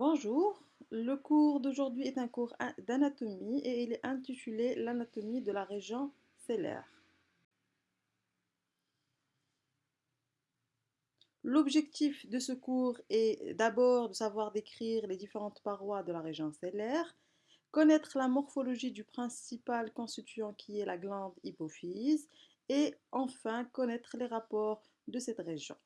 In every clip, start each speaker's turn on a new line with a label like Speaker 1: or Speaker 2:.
Speaker 1: Bonjour, le cours d'aujourd'hui est un cours d'anatomie et il est intitulé L'anatomie de la région cellaire. L'objectif de ce cours est d'abord de savoir décrire les différentes parois de la région cellaire, connaître la morphologie du principal constituant qui est la glande hypophyse et enfin connaître les rapports de cette région.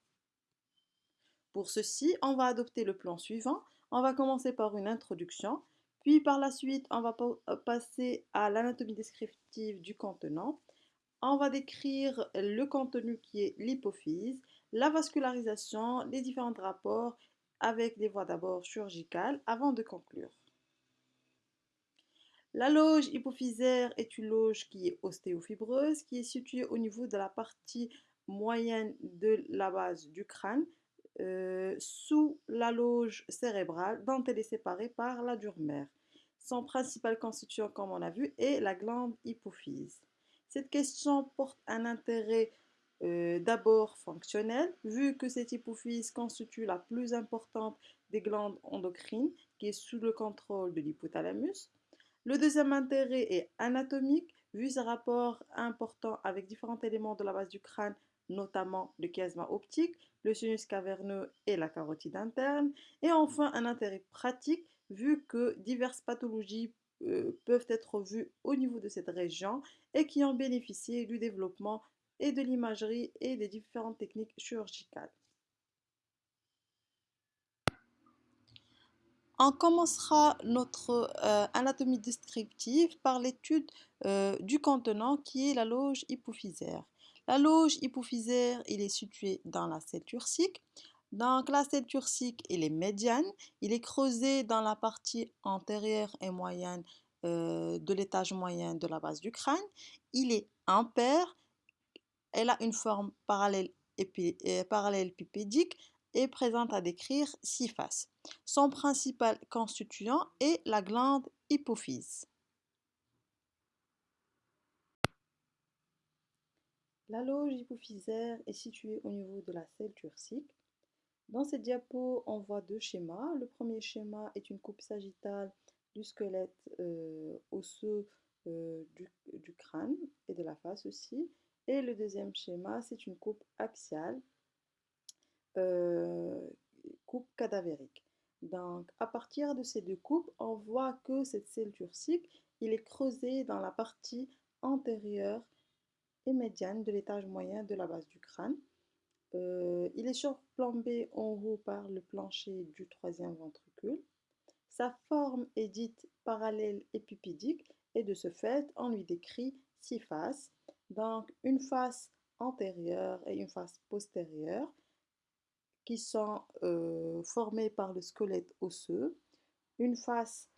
Speaker 1: Pour ceci, on va adopter le plan suivant. On va commencer par une introduction, puis par la suite, on va euh, passer à l'anatomie descriptive du contenant. On va décrire le contenu qui est l'hypophyse, la vascularisation, les différents rapports avec des voies d'abord chirurgicales avant de conclure. La loge hypophysaire est une loge qui est ostéofibreuse, qui est située au niveau de la partie moyenne de la base du crâne, euh, sous la loge cérébrale dont elle est séparée par la dure mère. Son principal constituant, comme on a vu, est la glande hypophyse. Cette question porte un intérêt euh, d'abord fonctionnel, vu que cette hypophyse constitue la plus importante des glandes endocrines, qui est sous le contrôle de l'hypothalamus. Le deuxième intérêt est anatomique, vu ses rapports importants avec différents éléments de la base du crâne, notamment le chiasma optique, le sinus caverneux et la carotide interne. Et enfin, un intérêt pratique, vu que diverses pathologies euh, peuvent être vues au niveau de cette région et qui ont bénéficié du développement et de l'imagerie et des différentes techniques chirurgicales. On commencera notre euh, anatomie descriptive par l'étude euh, du contenant qui est la loge hypophysaire. La loge hypophysaire, est situé dans la selle turcique. Donc la selle turcique, il est médiane. Il est creusé dans la partie antérieure et moyenne euh, de l'étage moyen de la base du crâne. Il est impair. Elle a une forme parallèle, euh, parallèle pipédique et présente à décrire six faces. Son principal constituant est la glande hypophyse. La loge hypophysaire est située au niveau de la selle turcique. Dans cette diapo, on voit deux schémas. Le premier schéma est une coupe sagittale du squelette euh, osseux euh, du, crâne et de la face aussi. Et le deuxième schéma, c'est une coupe axiale, euh, coupe cadavérique. Donc, à partir de ces deux coupes, on voit que cette selle turcique, il est creusé dans la partie antérieure et médiane de l'étage moyen de la base du crâne. Euh, il est surplombé en haut par le plancher du troisième ventricule. Sa forme est dite parallèle épipédique et de ce fait, on lui décrit six faces. Donc, une face antérieure et une face postérieure qui sont euh, formées par le squelette osseux, une face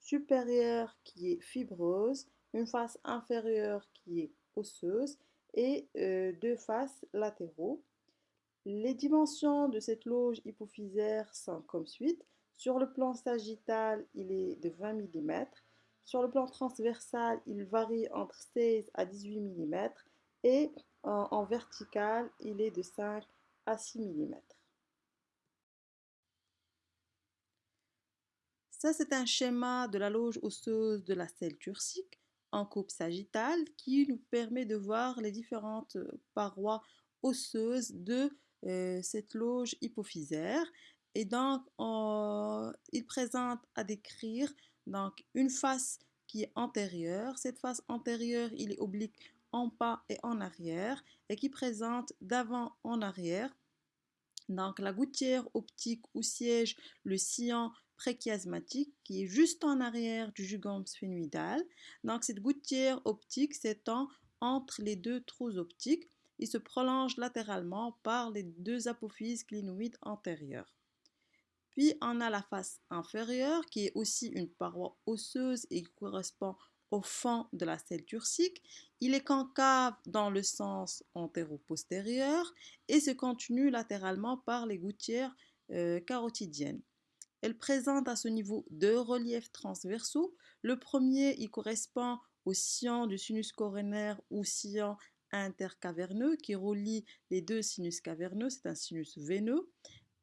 Speaker 1: supérieure qui est fibreuse, une face inférieure qui est osseuse et euh, deux faces latéraux. Les dimensions de cette loge hypophysaire sont comme suite. Sur le plan sagittal, il est de 20 mm. Sur le plan transversal, il varie entre 16 à 18 mm. Et en, vertical, il est de 5 à 6 mm. Ça, c'est un schéma de la loge osseuse de la selle turcique en coupe sagittale qui nous permet de voir les différentes euh, parois osseuses de euh, cette loge hypophysaire. Et donc, il présente à décrire donc, une face qui est antérieure. Cette face antérieure, il est oblique en bas et en arrière et qui présente d'avant en arrière. Donc, la gouttière optique où siège le sillon préchiasmatique qui est juste en arrière du jugum sphénoïdal. Donc cette gouttière optique s'étend entre les deux trous optiques et se prolonge latéralement par les deux apophyses clinoïdes antérieures. Puis on a la face inférieure qui est aussi une paroi osseuse et qui correspond au fond de la selle turcique. Il est concave dans le sens antéro-postérieur et se continue latéralement par les gouttières euh, carotidiennes. Elle présente à ce niveau deux reliefs transversaux. Le premier, il correspond au sillon du sinus coronaire ou sillon intercaverneux qui relie les deux sinus caverneux, c'est un sinus veineux.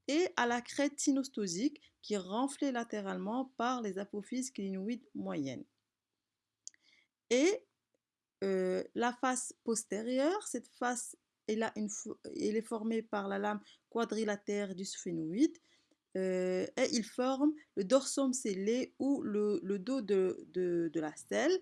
Speaker 1: et à la crête synostosique qui est renflée latéralement par les apophyses clinoïdes moyennes. Et euh, la face postérieure, cette face elle, est formée par la lame quadrilatère du sphénoïde euh, et il forme le dorsum scellé ou le, dos de, la stèle.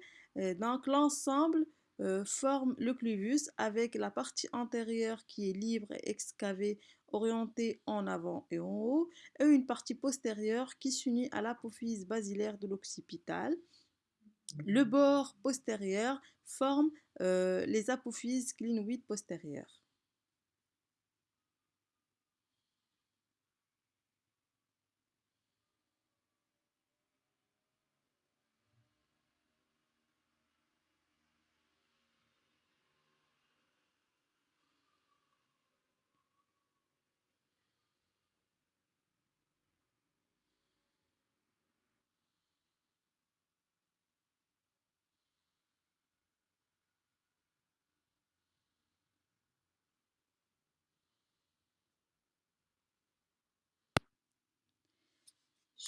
Speaker 1: donc l'ensemble euh, forme le cluvus avec la partie antérieure qui est libre et excavée, orientée en avant et en haut, et une partie postérieure qui s'unit à l'apophyse basilaire de l'occipital. Le bord postérieur forme euh, les apophyses clinoïdes postérieures.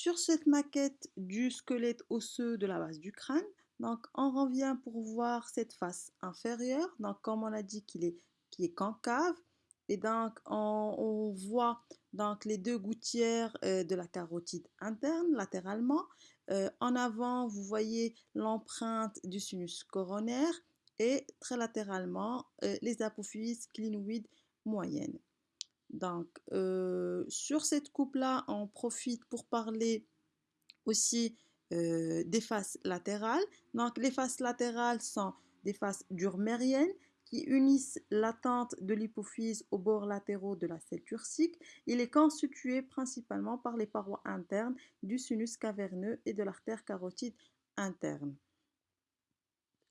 Speaker 1: Sur cette maquette du squelette osseux de la base du crâne, donc on revient pour voir cette face inférieure. Comme on a dit qu'il est, qui est concave, et donc on, voit donc les deux gouttières euh, de la carotide interne latéralement. Euh, en avant, vous voyez l'empreinte du sinus coronaire et très latéralement euh, les apophyses clinoïdes moyennes. Donc, sur cette coupe-là, on profite pour parler aussi des faces latérales. Donc, les faces latérales sont des faces durmériennes qui unissent l'attente de l'hypophyse aux bords latéraux de la selle turcique. Il est constitué principalement par les parois internes du sinus caverneux et de l'artère carotide interne.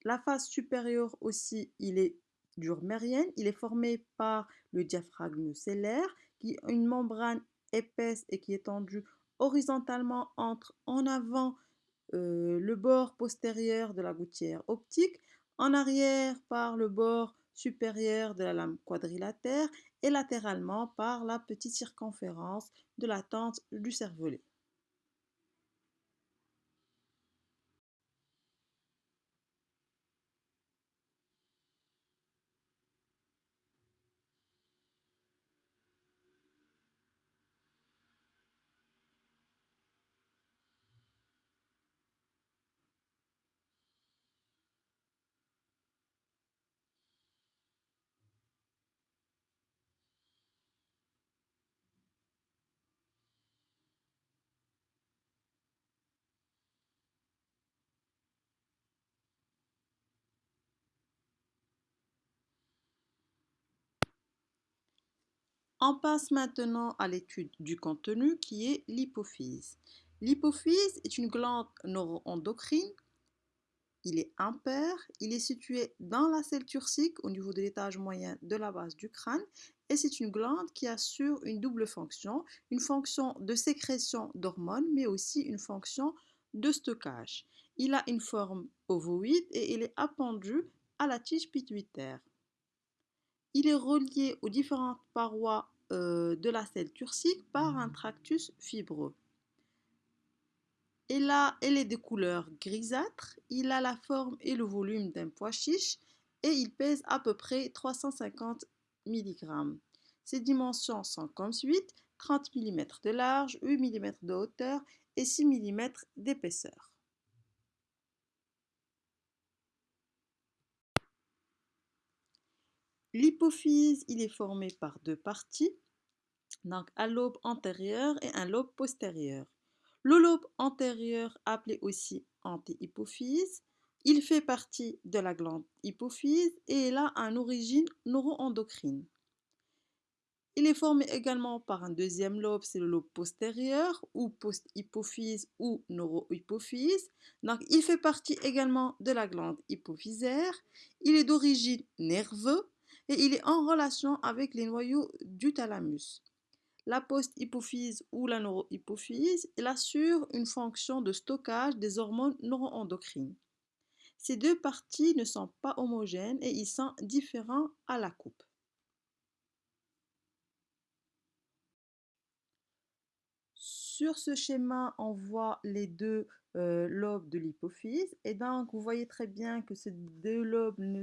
Speaker 1: La face supérieure aussi, il est Il est formé par le diaphragme cellaire, qui est une membrane épaisse et qui est tendue horizontalement entre en avant euh, le bord postérieur de la gouttière optique, en arrière par le bord supérieur de la lame quadrilatère et latéralement par la petite circonférence de la tente du cervelet. On passe maintenant à l'étude du contenu qui est l'hypophyse. L'hypophyse est une glande neuroendocrine. Il est impair, il est situé dans la selle turcique au niveau de l'étage moyen de la base du crâne et c'est une glande qui assure une double fonction, une fonction de sécrétion d'hormones mais aussi une fonction de stockage. Il a une forme ovoïde et il est appendu à la tige pituitaire. Il est relié aux différentes parois euh, de la selle turcique par un tractus fibreux. Et là, elle est de couleur grisâtre. Il a la forme et le volume d'un pois chiche et il pèse à peu près 350 mg. Ses dimensions sont comme suit 30 mm de large, 8 mm de hauteur et 6 mm d'épaisseur. L'hypophyse, il est formé par deux parties, donc un lobe antérieur et un lobe postérieur. Le lobe antérieur, appelé aussi antihypophyse, il fait partie de la glande hypophyse et il a une origine neuroendocrine. Il est formé également par un deuxième lobe, c'est le lobe postérieur ou post-hypophyse ou neurohypophyse. Donc, il fait partie également de la glande hypophysaire. Il est d'origine nerveuse et il est en relation avec les noyaux du thalamus. La post-hypophyse ou la neurohypophyse, il assure une fonction de stockage des hormones neuroendocrines. Ces deux parties ne sont pas homogènes et ils sont différents à la coupe. Sur ce schéma, on voit les deux euh, lobes de l'hypophyse. Et donc, vous voyez très bien que ces deux lobes ne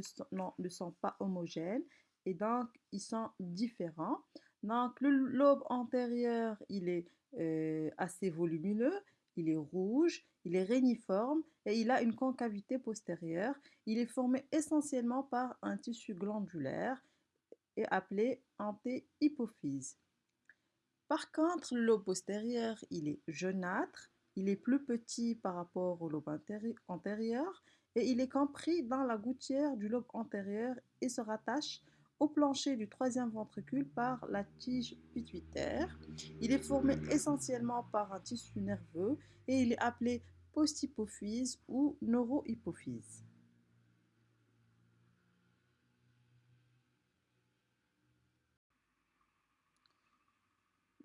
Speaker 1: sont, pas homogènes. Et donc, ils sont différents. Donc, le lobe antérieur, il est euh, assez volumineux, il est rouge, il est réniforme et il a une concavité postérieure. Il est formé essentiellement par un tissu glandulaire et appelé antéhypophyse. Par contre, le lobe postérieur, il est jaunâtre, il est plus petit par rapport au lobe antérieur et il est compris dans la gouttière du lobe antérieur et se rattache au plancher du troisième ventricule par la tige pituitaire. Il est formé essentiellement par un tissu nerveux et il est appelé posthypophyse ou neurohypophyse.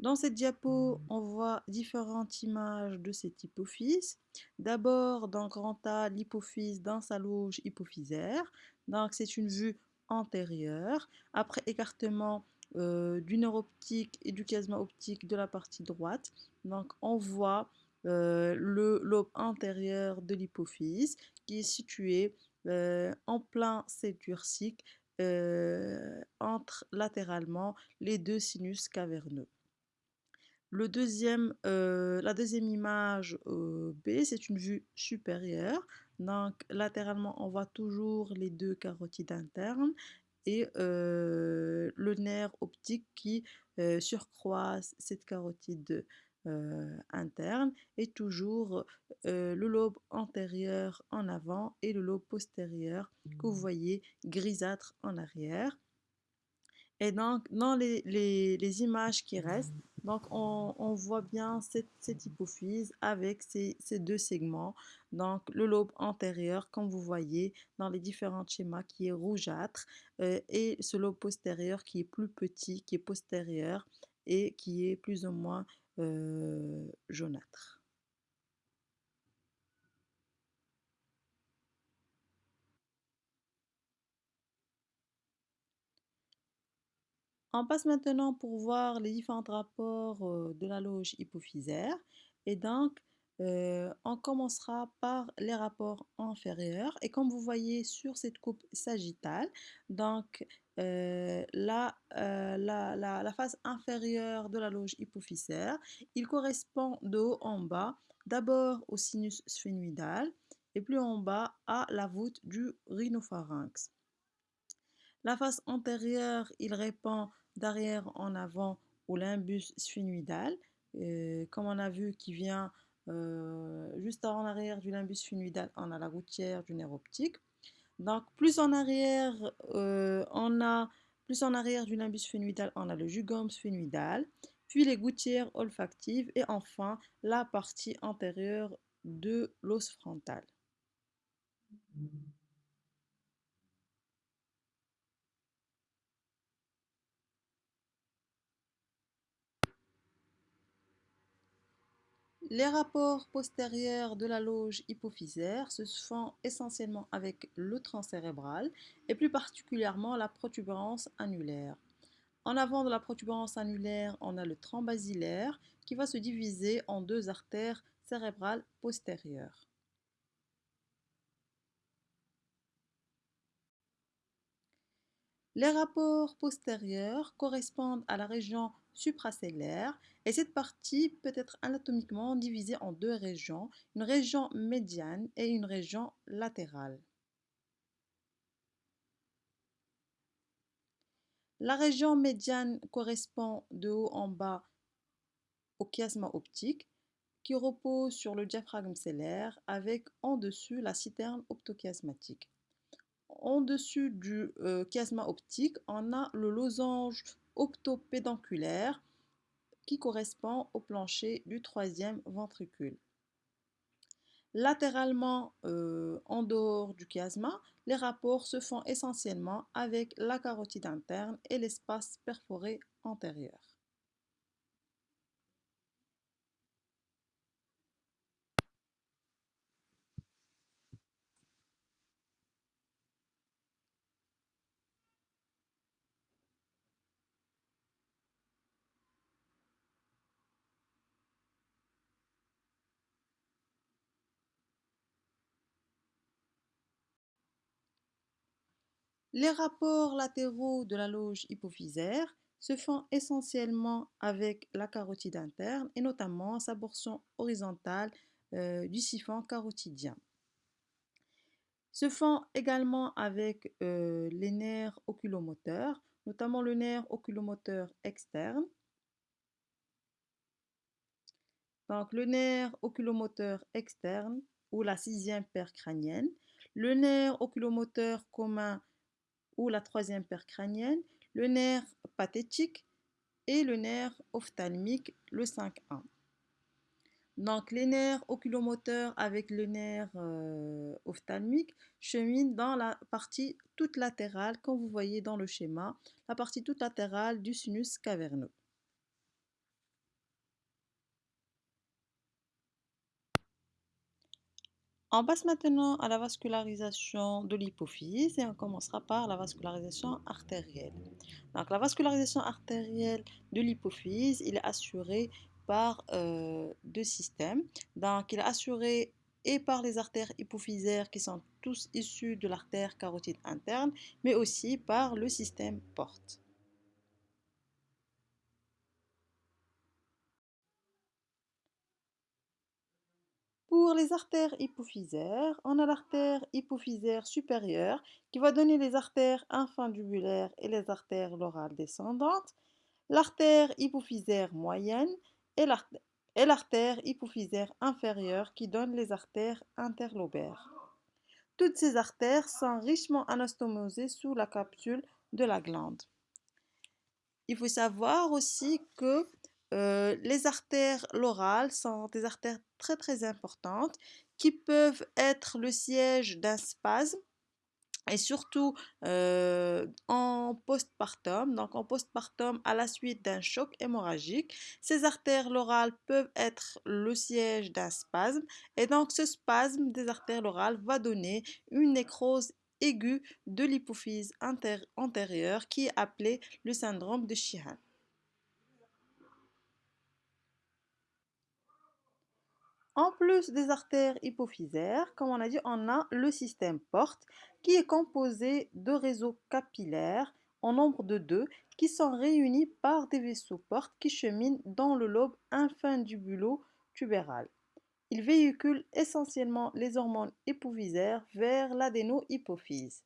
Speaker 1: Dans cette diapo, on voit différentes images de cette hypophyse. D'abord, dans grand A, l'hypophyse dans sa loge hypophysaire. Donc, c'est une vue antérieure. Après écartement euh, du nerf optique et du chiasma optique de la partie droite, donc on voit euh, le lobe antérieur de l'hypophyse qui est situé euh, en plein céturcique entre latéralement les deux sinus caverneux. Le deuxième, la deuxième image B, c'est une vue supérieure. Donc, latéralement, on voit toujours les deux carotides internes et le nerf optique qui surcroise cette carotide interne et toujours le lobe antérieur en avant et le lobe postérieur que vous voyez grisâtre en arrière. Et donc, dans les, les, images qui restent, donc on, voit bien cette, hypophyse avec ces, deux segments. Donc, le lobe antérieur, comme vous voyez dans les différents schémas, qui est rougeâtre, euh, et ce lobe postérieur qui est plus petit, qui est postérieur et qui est plus ou moins euh, jaunâtre. On passe maintenant pour voir les différents rapports de la loge hypophysaire. Et donc, on commencera par les rapports inférieurs. Et comme vous voyez sur cette coupe sagittale, donc euh, la, la, face inférieure de la loge hypophysaire, il correspond de haut en bas, d'abord au sinus sphénoïdal et plus en bas à la voûte du rhinopharynx. La face antérieure, il répond d'arrière en avant au limbus sphénoïdal, euh, comme on a vu qui vient euh, juste en arrière du limbus sphénoïdal, on a la gouttière du nerf optique. Donc plus en arrière, euh, on a plus en arrière du limbus sphénoïdal, on a le jugum sphénoïdal, puis les gouttières olfactives et enfin la partie antérieure de l'os frontal. Les rapports postérieurs de la loge hypophysaire se font essentiellement avec le tronc cérébral et plus particulièrement la protubérance annulaire. En avant de la protubérance annulaire, on a le tronc basilaire qui va se diviser en deux artères cérébrales postérieures. Les rapports postérieurs correspondent à la région supracellaire et cette partie peut être anatomiquement divisée en deux régions, une région médiane et une région latérale. La région médiane correspond de haut en bas au chiasma optique qui repose sur le diaphragme cellaire avec en dessus la citerne optochiasmatique. En dessus du euh, chiasma optique, on a le losange optopédanculaire qui correspond au plancher du troisième ventricule. Latéralement, euh, en dehors du chiasma, les rapports se font essentiellement avec la carotide interne et l'espace perforé antérieur. Les rapports latéraux de la loge hypophysaire se font essentiellement avec la carotide interne et notamment sa portion horizontale euh, du siphon carotidien. Se font également avec euh, les nerfs oculomoteurs, notamment le nerf oculomoteur externe. Donc le nerf oculomoteur externe ou la sixième paire crânienne, le nerf oculomoteur commun ou la troisième paire crânienne, le nerf pathétique et le nerf ophtalmique, le 5-1. Donc les nerfs oculomoteurs avec le nerf euh, ophtalmique cheminent dans la partie toute latérale, comme vous voyez dans le schéma, la partie toute latérale du sinus caverneux. On passe maintenant à la vascularisation de l'hypophyse et on commencera par la vascularisation artérielle. Donc la vascularisation artérielle de l'hypophyse, est assuré par euh, deux systèmes. Donc il est assuré et par les artères hypophysaires qui sont tous issus de l'artère carotide interne, mais aussi par le système porte. Pour les artères hypophysaires, on a l'artère hypophysaire supérieure qui va donner les artères infundibulaires et les artères lorales descendantes, l'artère hypophysaire moyenne et l'artère hypophysaire inférieure qui donne les artères interlobaires. Toutes ces artères sont richement anastomosées sous la capsule de la glande. Il faut savoir aussi que euh, les artères lorales sont des artères très très importantes qui peuvent être le siège d'un spasme et surtout euh, en postpartum, donc en postpartum à la suite d'un choc hémorragique, ces artères lorales peuvent être le siège d'un spasme et donc ce spasme des artères lorales va donner une nécrose aiguë de l'hypophyse antérieure qui est appelée le syndrome de Sheehan. En plus des artères hypophysaires, comme on a dit, on a le système porte qui est composé de réseaux capillaires en nombre de deux qui sont réunis par des vaisseaux portes qui cheminent dans le lobe infundibulo-tubéral. Ils véhiculent essentiellement les hormones hypophysaires vers l'adénohypophyse.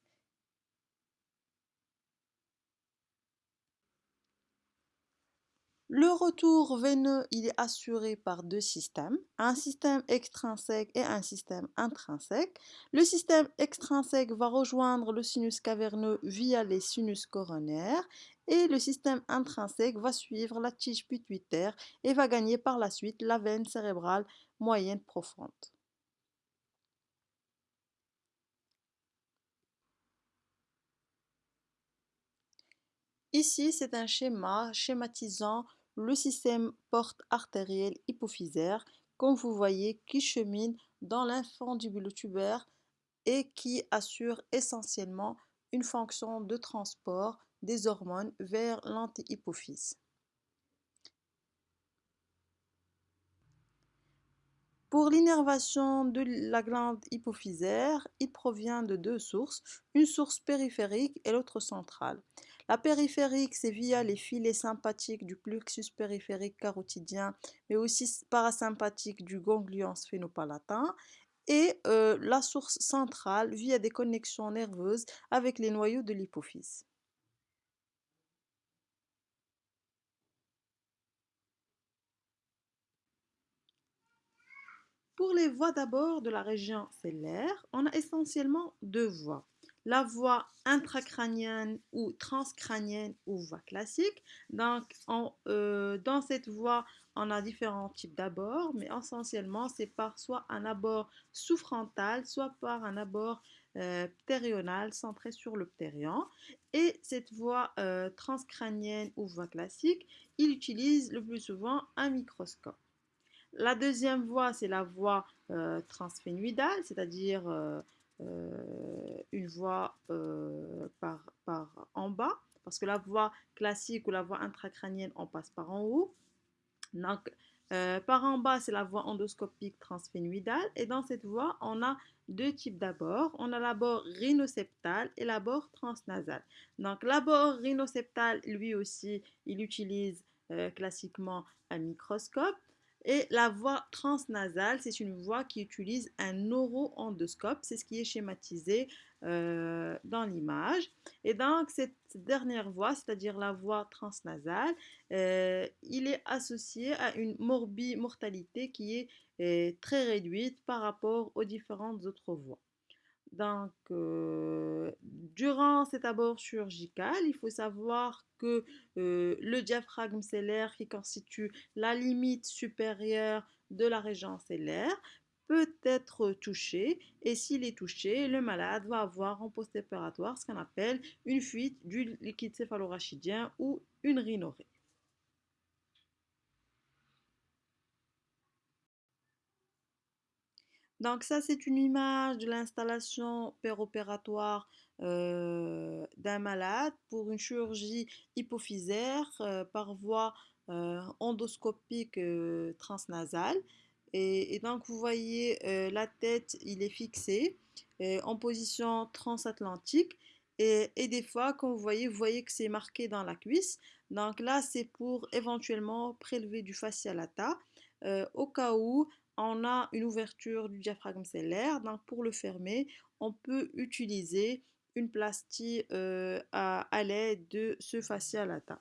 Speaker 1: Le retour veineux, est assuré par deux systèmes, un système extrinsèque et un système intrinsèque. Le système extrinsèque va rejoindre le sinus caverneux via les sinus coronaires et le système intrinsèque va suivre la tige pituitaire et va gagner par la suite la veine cérébrale moyenne profonde. Ici, c'est un schéma schématisant le système porte artérielle hypophysaire, comme vous voyez, qui chemine dans l'infundibulotubère et qui assure essentiellement une fonction de transport des hormones vers l'antihypophyse. Pour l'innervation de la glande hypophysaire, il provient de deux sources, une source périphérique et l'autre centrale. La périphérique, c'est via les filets sympathiques du plexus périphérique carotidien, mais aussi parasympathique du ganglion sphénopalatin. Et euh, la source centrale via des connexions nerveuses avec les noyaux de l'hypophyse. Pour les voies d'abord de la région cellulaire, on a essentiellement deux voies la voie intracrânienne ou transcrânienne ou voie classique. Donc, euh, dans cette voie, on a différents types d'abords, mais essentiellement, c'est par soit un abord sous-frontal, soit par un abord euh, ptérional centré sur le ptérion. Et cette voie euh, transcrânienne ou voie classique, il utilise le plus souvent un microscope. La deuxième voie, c'est la voie transphénoïdale, c'est-à-dire euh, une voie euh, par, par en bas, parce que la voie classique ou la voie intracrânienne, on passe par en haut. Donc, Euh, par en bas, c'est la voie endoscopique transphénoïdale. Et dans cette voie, on a deux types d'abords. On a l'abord rhinoseptal et l'abord transnasal. Donc l'abord rhinoseptal, lui aussi, il utilise euh, classiquement un microscope. Et la voie transnasale, c'est une voie qui utilise un neuroendoscope. C'est ce qui est schématisé euh, dans l'image. Et donc, cette dernière voie, c'est-à-dire la voie transnasale, euh, il est associé à une morbimortalité qui est euh, très réduite par rapport aux différentes autres voies. Donc, euh, durant cet abord chirurgical, il faut savoir que euh, le diaphragme cellaire qui constitue la limite supérieure de la région cellaire peut être touché et s'il est touché, le malade va avoir en post-opératoire ce qu'on appelle une fuite du liquide céphalorachidien ou une rhinorrhée. Donc ça, c'est une image de l'installation péropératoire euh, d'un malade pour une chirurgie hypophysaire euh, par voie euh, endoscopique transnasale. Et, donc vous voyez la tête, il est fixé en position transatlantique. Et, des fois, quand vous voyez, vous voyez que c'est marqué dans la cuisse. Donc là, c'est pour éventuellement prélever du fascia lata au cas où on a une ouverture du diaphragme cellaire. Donc pour le fermer, on peut utiliser une plastie euh, à, l'aide de ce fascia lata.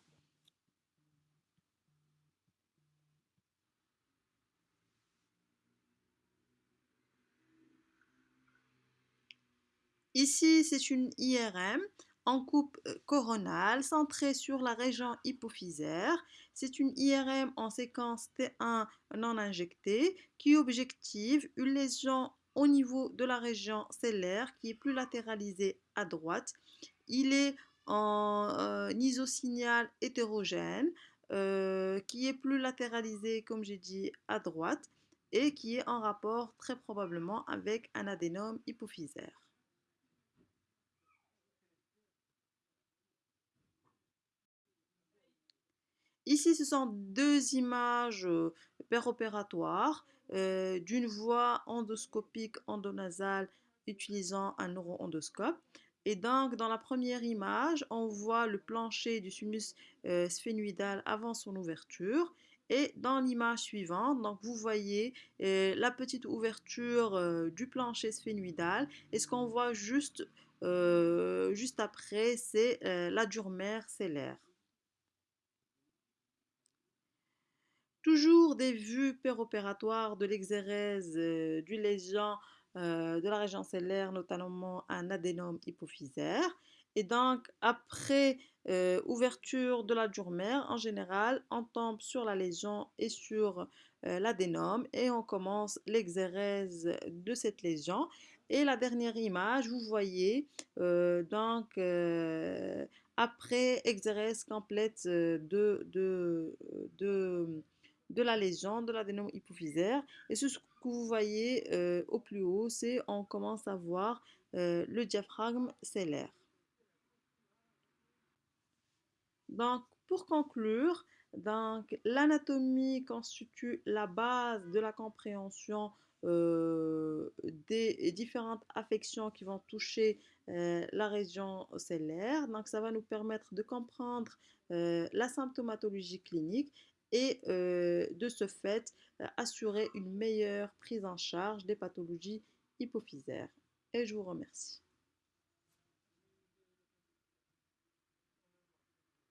Speaker 1: Ici, c'est une IRM en coupe euh, coronale centrée sur la région hypophysaire. C'est une IRM en séquence T1 non injectée qui objective une lésion au niveau de la région cellaire qui est plus latéralisée à droite. Il est en euh, isosignal hétérogène euh, qui est plus latéralisé, comme j'ai dit, à droite et qui est en rapport très probablement avec un adénome hypophysaire. Ici, ce sont deux images euh, péropératoires euh, d'une voie endoscopique endonasale utilisant un neuroendoscope. Et donc, dans la première image, on voit le plancher du sinus euh, sphénoïdal avant son ouverture. Et dans l'image suivante, donc vous voyez la petite ouverture du plancher sphénoïdal. Et ce qu'on voit juste, juste après, c'est la durmère cellaire. Toujours des vues péropératoires de l'exérèse euh, du lésion euh, de la région cellaire, notamment un adénome hypophysaire. Et donc, après euh, ouverture de la durmère, en général, on tombe sur la lésion et sur l'adénome et on commence l'exérèse de cette lésion. Et la dernière image, vous voyez, donc, après exérèse complète de de la lésion, de l'adénome hypophysaire. Et ce que vous voyez euh, au plus haut, c'est on commence à voir euh, le diaphragme cellaire. Donc, pour conclure, l'anatomie constitue la base de la compréhension euh, des différentes affections qui vont toucher la région cellaire. Donc, ça va nous permettre de comprendre la symptomatologie clinique et euh, de ce fait euh, assurer une meilleure prise en charge des pathologies hypophysaires. Et je vous remercie.